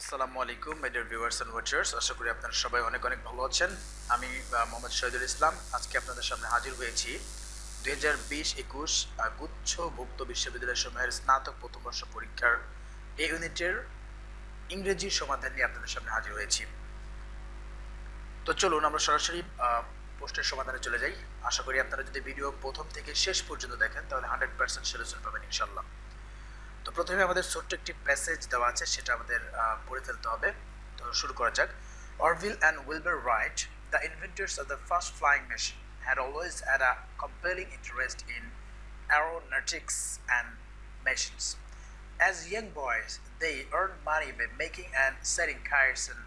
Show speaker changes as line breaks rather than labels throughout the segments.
আসসালামু আলাইকুম my dear viewers and watchers আশা করি আপনারা সবাই অনেক অনেক ভালো আছেন। আমি মোহাম্মদ শহীদুল ইসলাম। আজকে আপনাদের সামনে হাজির হয়েছি দুই হাজার বিশ একুশ গুচ্ছভুক্ত বিশ্ববিদ্যালয় সমূহের স্নাতক প্রথম বর্ষ পরীক্ষার এই ইউনিটের ইংরেজি সমাধান নিয়ে আপনাদের সামনে হাজির হয়েছি। তো চলুন আমরা সরাসরি প্রশ্নের সমাধানে চলে যাই। আশা করি আপনারা যদি ভিডিও প্রথম থেকে শেষ পর্যন্ত দেখেন, তাহলে হান্ড্রেড পার্সেন্ট সলিউশন পাবেন ইনশাল্লাহ তো প্রথমে আমাদের ছোট্ট একটি প্যাসেজ দেওয়া আছে সেটা আমাদের আহ, পড়ে ফেলতে হবে তো শুরু করা যাক Orville and Wilbur Wright the inventors of the first flying machine had always had a compelling interest in aeronautics and machines. As young boys, they earned money by making and selling kites and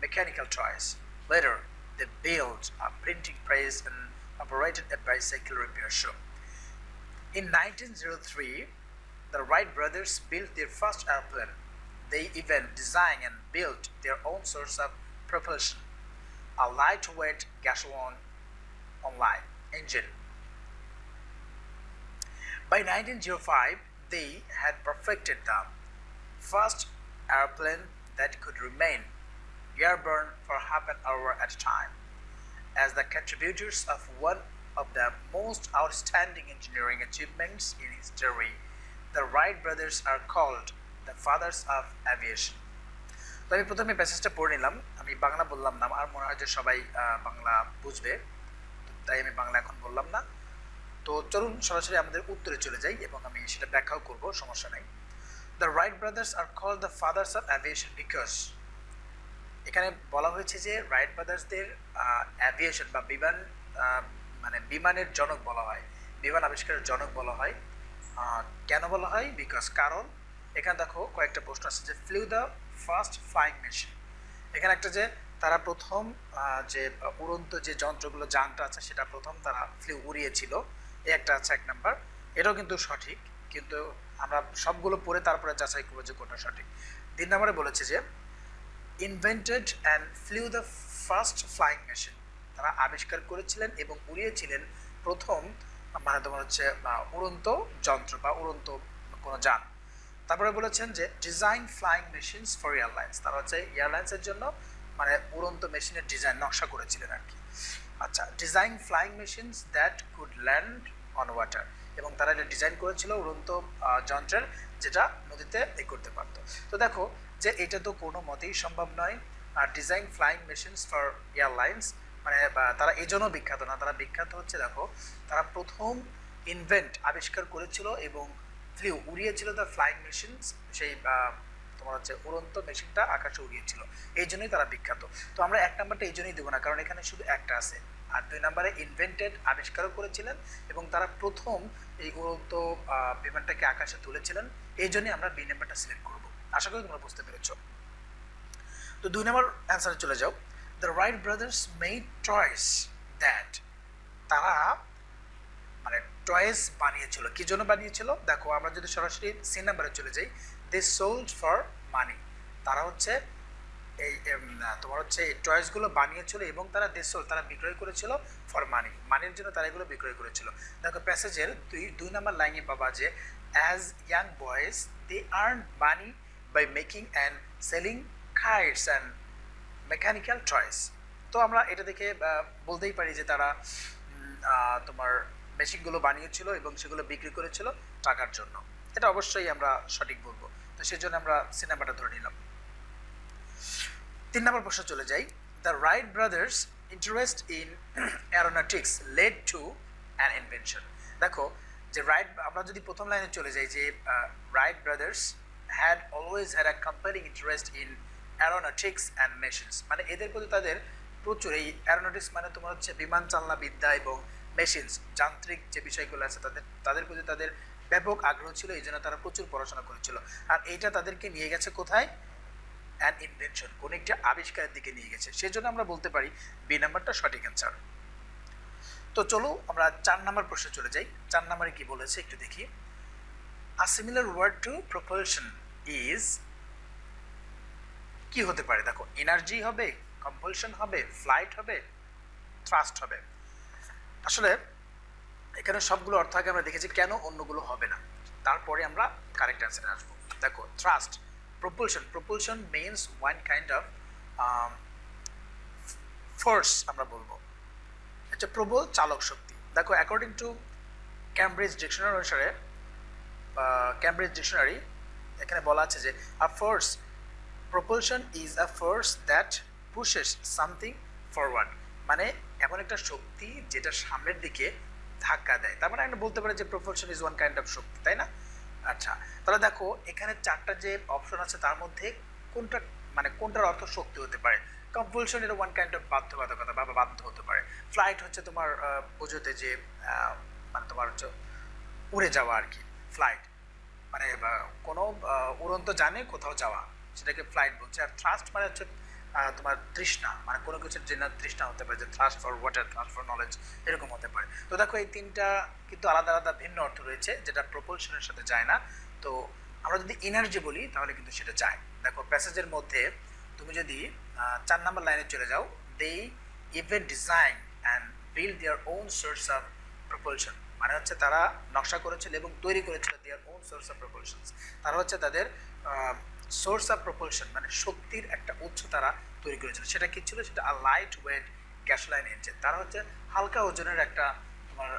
mechanical toys. Later, they built a printing press and operated a bicycle repair shop. In 1903, the Wright brothers built their first airplane. They even designed and built their own source of propulsion, a lightweight gasoline online engine. By 1905, they had perfected the first airplane that could remain airborne for half an hour at a time. As the contributors of one of the most outstanding engineering achievements in history, the Wright brothers are called the fathers of aviation. তো আমি প্রথমে প্যাসেজটা পড়ে নিলাম। আমি বাংলা বললাম না, আর মনে হয় যে সবাই বাংলা বুঝবে। তাই আমি বাংলা এখন বললাম না। তো চলুন সরাসরি আমাদের উত্তরে চলে যাই এবং আমি সেটা ব্যাখ্যাও করব, সমস্যা নাই। The Wright brothers are call the fathers of aviation because এখানে বলা হয়েছে যে রাইট ব্রাদার্সদের অ্যাভিয়েশন বা বিমান মানে বিমানের জনক বলা হয়। বিমান আবিষ্কারের জনক বলা হয়। কেন বলা হয়? বিকজ কারণ, এখানে দেখো কয়েকটা প্রশ্ন আছে যে flew the first flying machine এখানে একটা যে তারা প্রথম যে উড়ন্ত যে যন্ত্রগুলো যানটা আছে, সেটা প্রথম তারা ফ্লিউ উড়িয়েছিল। এই একটা আছে এক নাম্বার এটাও কিন্তু সঠিক, কিন্তু আমরা সবগুলো পড়ে তারপরে যাচাই করব যে কোনটা সঠিক। তিন নম্বরে বলেছে যে invented and flew the first flying machine তারা আবিষ্কার করেছিলেন এবং উড়িয়েছিলেন প্রথম মানে তোমার হচ্ছে উড়ন্ত যন্ত্র বা উড়ন্ত কোনো যান। তারপরে বলেছেন যে design flying machines for airlines তারা হচ্ছে এয়ারলাইন্সের জন্য মানে উড়ন্ত মেশিনের ডিজাইন নকশা করেছিলেন আর কি। আচ্ছা design flying machines that could land on water এবং তারা এটা ডিজাইন করেছিল উড়ন্ত যন্ত্রের, যেটা নদীতে এ করতে পারতো। তো দেখো, যে এটা তো কোনো মতেই সম্ভব নয়। আর design flying machines for airlines মানে তারা এই জন্য বিখ্যাত না, তারা বিখ্যাত হচ্ছে দেখো, তারা প্রথম ইনভেন্ট আবিষ্কার করেছিল এবং ফ্লিউ উড়িয়েছিল দ্য ফ্লাইং মেশিন সেই তোমার হচ্ছে উড়ন্ত মেশিনটা আকাশে উড়িয়েছিল। এই জন্যই তারা বিখ্যাত। তো আমরা এক নাম্বারটা এই জন্যই দেবো না, কারণ এখানে শুধু একটা আছে। আর দুই নম্বরে ইনভেন্টেড আবিষ্কারও করেছিলেন এবং তারা প্রথম এই উড়ন্ত বিমানটাকে আকাশে তুলেছিলেন। এই জন্যই আমরা বি নাম্বারটা সিলেক্ট করব। আশা করি তোমরা বুঝতে পেরেছ। তো দুই নম্বর অ্যান্সারে চলে যাও। The Wright brothers made toys that তারা মানে টয়েস বানিয়েছিল। কি জন্য বানিয়েছিল? দেখো, আমরা যদি সরাসরি সি নাম্বারে চলে যাই দে সোল্ড ফর মানি তারা হচ্ছে এই তোমার হচ্ছে এই টয়েসগুলো বানিয়েছিল এবং তারা দে সোল্ড তারা বিক্রয় করেছিল ফর মানি মানির জন্য তারা এগুলো বিক্রয় করেছিল। দেখো প্যাসেজের দুই দুই নাম্বার লাইনে পাবা যে as young boys they earn money by making and selling kites and mechanical toys তো আমরা এটা দেখে বলতেই পারি যে তারা তোমার মেশিনগুলো বানিয়েছিল এবং সেগুলো বিক্রি করেছিল টাকার জন্য। এটা অবশ্যই আমরা সঠিক বলব। তো সেই জন্য আমরা সিনেমাটা ধরে নিলাম। তিন নম্বর প্রশ্ন চলে যাই। The Wright brothers interest in aeronautics led to an invention দেখো, যে রাইট আমরা যদি প্রথম লাইনে চলে যাই যে Wright brothers had always had a comparing interest in aeronautics and machines মানে এদের প্রতি তাদের প্রচুর, এই অ্যারোনটিক্স মানে তোমার হচ্ছে বিমান চালনা, বিদ্যা এবং মেশিনস যান্ত্রিক যে বিষয়গুলো আছে তাদের তাদের প্রতি তাদের ব্যাপক আগ্রহ ছিল, এই জন্য তারা প্রচুর পড়াশোনা করেছিল। আর এইটা তাদেরকে নিয়ে গেছে কোথায়? অ্যান ইনভেনশন কোন একটি আবিষ্কারের দিকে নিয়ে গেছে। সেজন্য আমরা বলতে পারি বি নাম্বারটা সঠিক অ্যান্সার তো চলো আমরা চার নাম্বার প্রশ্নে চলে যাই। চার নাম্বারে কি বলেছে একটু দেখি। A similar word to propulsion is কি হতে পারে? দেখো এনার্জি হবে কম্পালশন হবে ফ্লাইট হবে থ্রাস্ট হবে। আসলে এখানে সবগুলো অর্থ আগে আমরা দেখেছি কেন অন্যগুলো হবে না। তারপরে আমরা কারেক্ট অ্যান্সারে আসব। দেখো thrust propulsion means one kind of um, force আমরা বলব। এটা প্রবল চালক শক্তি। দেখো অ্যাকর্ডিং টু ক্যামব্রিজ ডিকশনারি অনুসারে ক্যামব্রিজ ডিকশনারি এখানে বলা আছে যে a force propulsion is a force that pushes something forward মানে এমন একটা শক্তি যেটা সামনের দিকে ধাক্কা দেয়। তার মানে আমরা বলতে পারি যে propulsion is one kind of শক্তি, তাই না? আচ্ছা তাহলে দেখো, এখানে চারটা যে অপশন আছে, তার মধ্যে কোনটা মানে কোনটার অর্থ শক্তি হতে পারে? কম্পালশন এটা ওয়ান কাইন্ড অফ বাধ্যবাধকতা বা বাধ্য হতে পারে। ফ্লাইট হচ্ছে তোমার বোঝোতে যে মানে তোমার হচ্ছে উড়ে যাওয়া আর কি ফ্লাইট মানে কোনো উড়ন্ত জানে কোথাও যাওয়া। সেটাকে ফ্লাইট বলছে। আর থ্রাস্ট মানে হচ্ছে তোমার তৃষ্ণা। মানে কোনো কিছুর জন্য তৃষ্ণা হতে পারে, যে thrust for water thrust for knowledge এরকম হতে পারে। তো দেখো, এই তিনটা কিন্তু আলাদা আলাদা ভিন্ন অর্থ রয়েছে, যেটা প্রপলশনের সাথে যায় না। তো আমরা যদি এনার্জি বলি, তাহলে কিন্তু সেটা যায়। দেখো প্যাসেজের মধ্যে তুমি যদি চার নম্বর লাইনে চলে যাও they even design and build their own source of propulsion মানে হচ্ছে তারা নকশা করেছিল এবং তৈরি করেছিল their own source of propulsion তারা হচ্ছে তাদের সোর্স অফ প্রপলশন মানে শক্তির একটা উৎস তারা তৈরি করেছিল। সেটা কি ছিল? সেটা লাইট ওয়েট গ্যাসলাইন ইঞ্জিন তারা হচ্ছে হালকা ওজনের একটা তোমার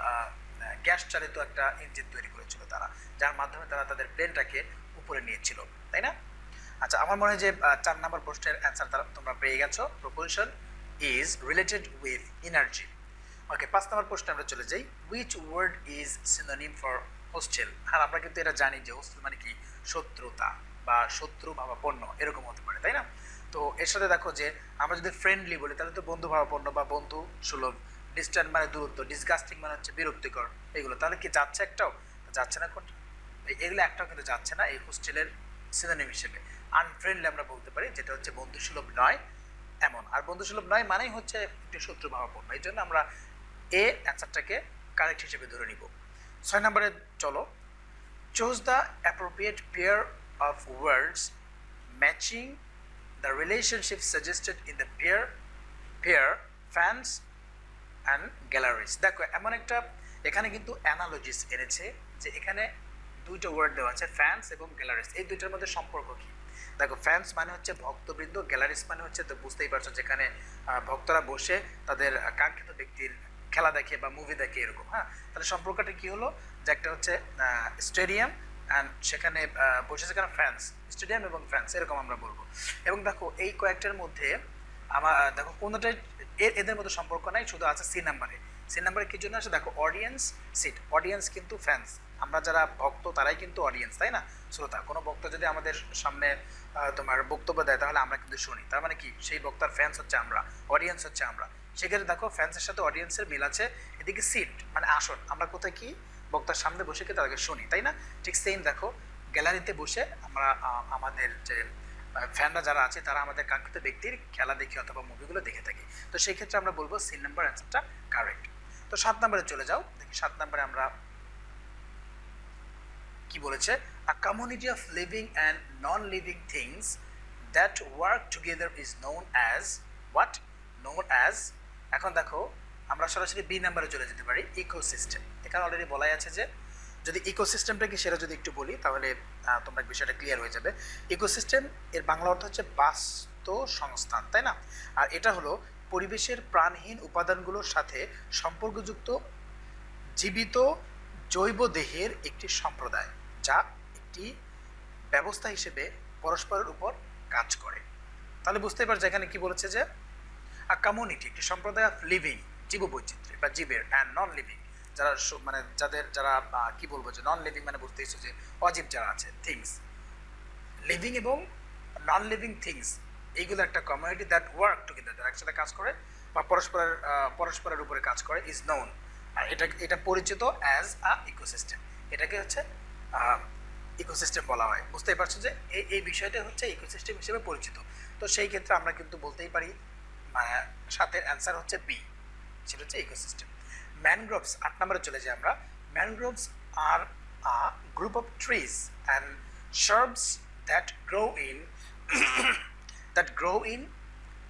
গ্যাস চালিত একটা ইঞ্জিন তৈরি করেছিল তারা, যার মাধ্যমে তারা তাদের প্লেনটাকে উপরে নিয়েছিল, তাই না? আচ্ছা আমার মনে হয় যে চার নম্বর প্রশ্নের অ্যান্সার তারা, তোমরা পেয়ে গেছো। Propulsion is related with energy okay পাঁচ নম্বর প্রশ্নে আমরা চলে যাই। Which word is synonym for hostel আর আমরা কিন্তু এটা জানি যে হোস্টেল মানে কি? শত্রুতা। বা শত্রু ভাবাপন্ন এরকম হতে পারে, তাই না? তো এর সাথে দেখো যে আমরা যদি ফ্রেন্ডলি বলি, তাহলে তো বন্ধু ভাবাপন্ন বা বন্ধু সুলভ। ডিস্ট্যান্ট মানে দূরত্ব ডিসগাস্টিং মানে হচ্ছে বিরক্তিকর এগুলো তাহলে কি যাচ্ছে একটাও? যাচ্ছে না কোনটা? এগুলো একটাও কিন্তু যাচ্ছে না এই হোস্টেলের সিনোনিম হিসেবে। আনফ্রেন্ডলি আমরা বলতে পারি, যেটা হচ্ছে বন্ধু সুলভ নয়, এমন। আর বন্ধু সুলভ নয় মানেই হচ্ছে একটি শত্রু ভাবাপন্ন এই জন্য আমরা এ অ্যান্সারটাকে কারেক্ট হিসেবে ধরে নিব। ছয় নম্বরে চলো। Choose the appropriate pair of words matching the relationship suggested in the pair pair fans and galleries দেখো, এমন একটা, এখানে কিন্তু অ্যানালজিস এনেছে যে এখানে দুইটা ওয়ার্ড দেওয়া আছে ফ্যান্স এবং গ্যালারিস এই দুইটার মধ্যে সম্পর্ক কী? দেখো ফ্যান্স মানে হচ্ছে ভক্তবৃন্দ গ্যালারিস মানে হচ্ছে তো বুঝতেই পারছ যেখানে ভক্তরা বসে তাদের কাঙ্ক্ষিত ব্যক্তির খেলা দেখে বা মুভি দেখে এরকম হ্যাঁ? তাহলে সম্পর্কটা কি হলো? যে একটা হচ্ছে স্টেডিয়াম অ্যান্ড সেখানে বসেছে সেখানে ফ্যান্স স্টেডিয়াম এবং ফ্যান্স এরকম আমরা বলব। এবং দেখো, এই কয়েকটার মধ্যে আমার দেখো, কোনোটাই এর, এদের মধ্যে সম্পর্ক নাই, শুধু আছে সি নাম্বারে। সি নাম্বারে কি জন্য আছে? দেখো অডিয়েন্স সিট অডিয়েন্স কিন্তু ফ্যান্স আমরা যারা ভক্ত, তারাই কিন্তু অডিয়েন্স তাই না? শ্রোতা, কোনো বক্তা যদি আমাদের সামনে তোমার বক্তব্য দেয়, তাহলে আমরা কিন্তু শুনি। তার মানে কি? সেই বক্তার ফ্যান্স হচ্ছে আমরা অডিয়েন্স হচ্ছে আমরা। সেক্ষেত্রে দেখো ফ্যান্সের সাথে অডিয়েন্সের মিল আছে। এদিকে সিট মানে আসন। আমরা কোথায় কি? বক্তার সামনে বসে কি তাদেরকে শুনি, তাই না? ঠিক সেম দেখো, গ্যালারিতে বসে আমরা আমাদের যে ফ্যানরা যারা আছে, তারা আমাদের কাঙ্ক্ষিত ব্যক্তির খেলা দেখি অথবা মুভিগুলো দেখে থাকি। তো সেই ক্ষেত্রে আমরা বলব সিন নাম্বার অ্যান্সারটা কারেক্ট তো সাত নম্বরে চলে যাও, দেখি সাত নম্বরে আমরা কি বলেছে? A community of living and non living things that work together is known as what known as এখন দেখো আমরা সরাসরি বি নাম্বারে চলে যেতে পারি ইকোসিস্টেম এখানে অলরেডি বলাই আছে যে, যদি ইকোসিস্টেমটা কি সেটা যদি একটু বলি, তাহলে তোমরা বিষয়টা ক্লিয়ার হয়ে যাবে। ইকোসিস্টেম এর বাংলা অর্থ হচ্ছে বাস্তু সংস্থান, তাই না? আর এটা হলো পরিবেশের প্রাণহীন উপাদানগুলোর সাথে সম্পর্কযুক্ত, জীবিত, জৈব দেহের একটি সম্প্রদায়, যা একটি ব্যবস্থা হিসেবে পরস্পরের উপর কাজ করে। তাহলে বুঝতে পারছি এখানে কি বলেছে যে আ কমিউনিটি একটি সম্প্রদায় অফ লিভিং জীববৈচিত্র্য বা জীবের অ্যান্ড নন লিভিং যারা মানে যাদের যারা কি বলব যে নন লিভিং মানে বুঝতে যে অজীব যারা আছে থিংস লিভিং এবং নন লিভিং থিংস এইগুলো একটা কমিউনিটি দ্যাট ওয়ার্ক টুগেদার যারা একসাথে কাজ করে, বা পরস্পরের পরস্পরের উপরে কাজ করে ইজ নোন আর এটা এটা পরিচিত অ্যাজ আ ইকোসিস্টেম এটাকে হচ্ছে ইকোসিস্টেম বলা হয়। বুঝতেই পারছ যে এই এই বিষয়টা হচ্ছে ইকোসিস্টেম হিসেবে পরিচিত। তো সেই ক্ষেত্রে আমরা কিন্তু বলতেই পারি সাথের অ্যান্সার হচ্ছে বি সেটা হচ্ছে ইকোসিস্টেম ম্যানগ্রোভস আট নম্বরে চলে যাই আমরা। Mangroves are a group of trees and shrubs that grow in that grow in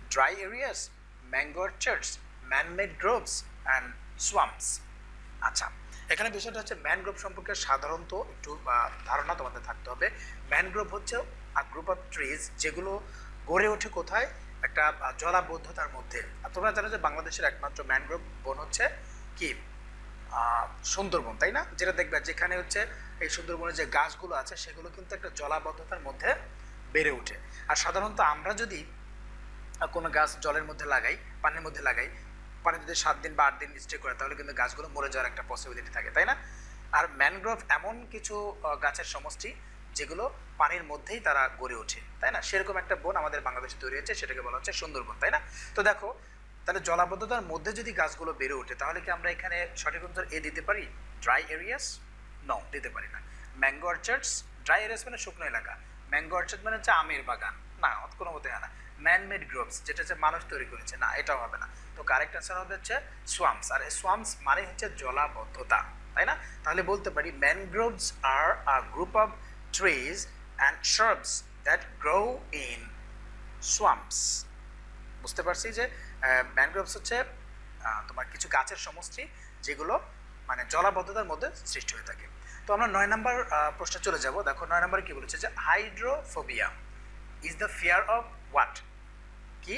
dry areas, mango orchards, man-made groves and swamps. আচ্ছা এখানে বিষয়টা হচ্ছে ম্যানগ্রোভ সম্পর্কে সাধারণত একটু ধারণা তোমাদের থাকতে হবে। ম্যানগ্রোভ হচ্ছে আ গ্রুপ অফ ট্রিজ যেগুলো গড়ে ওঠে কোথায়? একটা জলাবদ্ধতার মধ্যে। আর তোমরা জানো যে বাংলাদেশের একমাত্র ম্যানগ্রোভ বন হচ্ছে কি? সুন্দরবন, তাই না? যেটা দেখবে যেখানে হচ্ছে এই সুন্দরবনের যে গাছগুলো আছে, সেগুলো কিন্তু একটা জলাবদ্ধতার মধ্যে বেড়ে ওঠে। আর সাধারণত আমরা যদি কোনো গাছ জলের মধ্যে লাগাই, পানির মধ্যে লাগাই, পানি যদি সাত দিন বা আট দিন স্টে করে, তাহলে কিন্তু গাছগুলো মরে যাওয়ার একটা পসিবিলিটি থাকে, তাই না? আর ম্যানগ্রোভ এমন কিছু গাছের সমষ্টি যেগুলো পানির মধ্যেই তারা গড়ে ওঠে, তাই না? সেরকম একটা বন আমাদের বাংলাদেশে তৈরি হচ্ছে সেটাকে বলা হচ্ছে সুন্দরবন, তাই না? তো দেখো, তাহলে জলাবদ্ধতার মধ্যে যদি গাছগুলো বেড়ে ওঠে, তাহলে কি আমরা এখানে সঠিক উত্তর এ দিতে পারি? ড্রাই এরিয়াস ন দিতে পারি না। ম্যাঙ্গো অর্চার্ডস ড্রাই এরিয়াস মানে শুকনো এলাকা। ম্যাঙ্গো অর্চার্ড মানে হচ্ছে আমের বাগান। না কোনো মতে হয় না। ম্যানমেড গ্রোভস যেটা হচ্ছে মানুষ তৈরি করেছে। না, এটাও হবে না। তো কারেক্ট অ্যান্সার হবে হচ্ছে সোয়ামস আর সোয়ামস মানে হচ্ছে জলাবদ্ধতা, তাই না? তাহলে বলতে পারি mangroves are a group of trees and shrubs that grow in swamps বুঝতে পারছি যে ম্যানগ্রোভস হচ্ছে তোমার কিছু গাছের সমষ্টি যেগুলো মানে জলাবদ্ধতার মধ্যে সৃষ্টি হয়ে থাকে। তো আমরা নয় নম্বর প্রশ্নে চলে যাব। দেখো নয় নম্বরে কি বলেছে যে hydrophobia is the fear of what কি?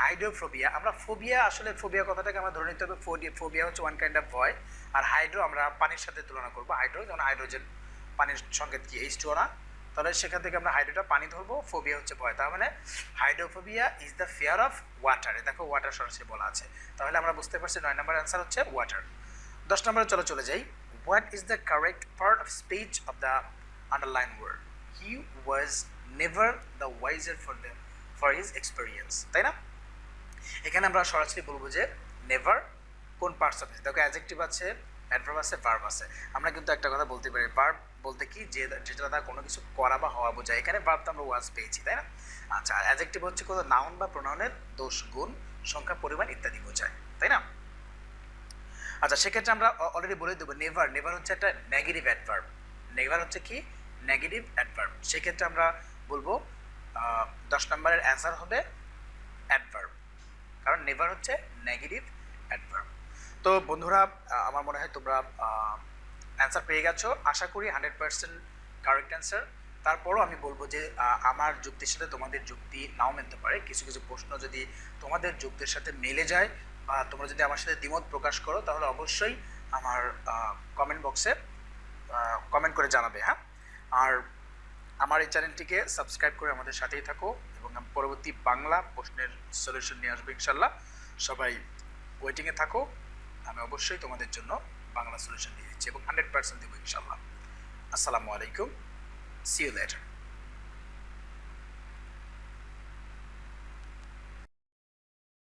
হাইড্রোফোবিয়া আমরা ফোবিয়া আসলে ফোবিয়া কথাটাকে আমরা ধরে নিতে হবে। ফোবিয়া হচ্ছে ওয়ান কাইন্ড অফ ভয়। আর হাইড্রো আমরা পানির সাথে তুলনা করব। হাইড্রো যেমন হাইড্রোজেন পানির সংকেত কি এইচ টু না? তাহলে সেখান থেকে আমরা হাইড্রোটা পানি ধরবো ফোবিয়া হচ্ছে ভয়। তার মানে hydrophobia is the fear of water দেখো ওয়াটার সরাসরি বলা আছে। তাহলে আমরা বুঝতে পারছি নয় নম্বর অ্যান্সার হচ্ছে ওয়াটার দশ নম্বরে চলো চলে যাই। What is the correct part of speech of the underline word he was never the wiser for the for his experience তাই না? এখানে আমরা সরাসরি বলব যে নেভার কোন পার্টস অফ দেখো অ্যাজেক্টিভ আছে অ্যাডভার্ব আছে ভার্ব আছে। আমরা কিন্তু একটা কথা বলতে পারি। ভার্ব বলতে কি, যে যেটা দ্বারা কোনো কিছু করা বা হওয়া বোঝায়। এখানে ভার্ব তো আমরা ওয়াজ পেয়েছি, তাই না? আচ্ছা অ্যাজেক্টিভ হচ্ছে কোনো নাউন বা প্রোনাউনের দোষ, গুণ, সংখ্যা, পরিমাণ ইত্যাদি বোঝায়, তাই না? আচ্ছা সেক্ষেত্রে আমরা অলরেডি বলে দেবো নেভার নেভার হচ্ছে একটা নেগেটিভ অ্যাডভার্ব নেভার হচ্ছে কি? নেগেটিভ অ্যাডভার্ব সেক্ষেত্রে আমরা বলব দশ নম্বরের অ্যান্সার হবে অ্যাডভার্ব কারণ নেভার হচ্ছে নেগেটিভ অ্যাডভার্ব তো বন্ধুরা আমার মনে হয় তোমরা অ্যান্সার পেয়ে গেছো। আশা করি হান্ড্রেড পার্সেন্ট কারেক্ট অ্যান্সার তারপরও আমি বলব যে আমার যুক্তির সাথে তোমাদের যুক্তি নাও মিলতে পারে। কিছু কিছু প্রশ্ন যদি তোমাদের যুক্তির সাথে মিলে যায় বা তোমরা যদি আমার সাথে দ্বিমত প্রকাশ করো, তাহলে অবশ্যই আমার কমেন্ট বক্সে কমেন্ট করে জানাবে হ্যাঁ? আর আমার এই চ্যানেলটিকে সাবস্ক্রাইব করে আমাদের সাথেই থাকো এবং পরবর্তী বাংলা প্রশ্নের সলিউশন নিয়ে আসব ইনশাল্লাহ। সবাই ওয়েটিংয়ে থাকো। আমি অবশ্যই তোমাদের জন্য বাংলা সলিউশন দিচ্ছি এবং হান্ড্রেড পার্সেন্ট দেবো ইনশাল্লাহ আসসালামু আলাইকুম। C you later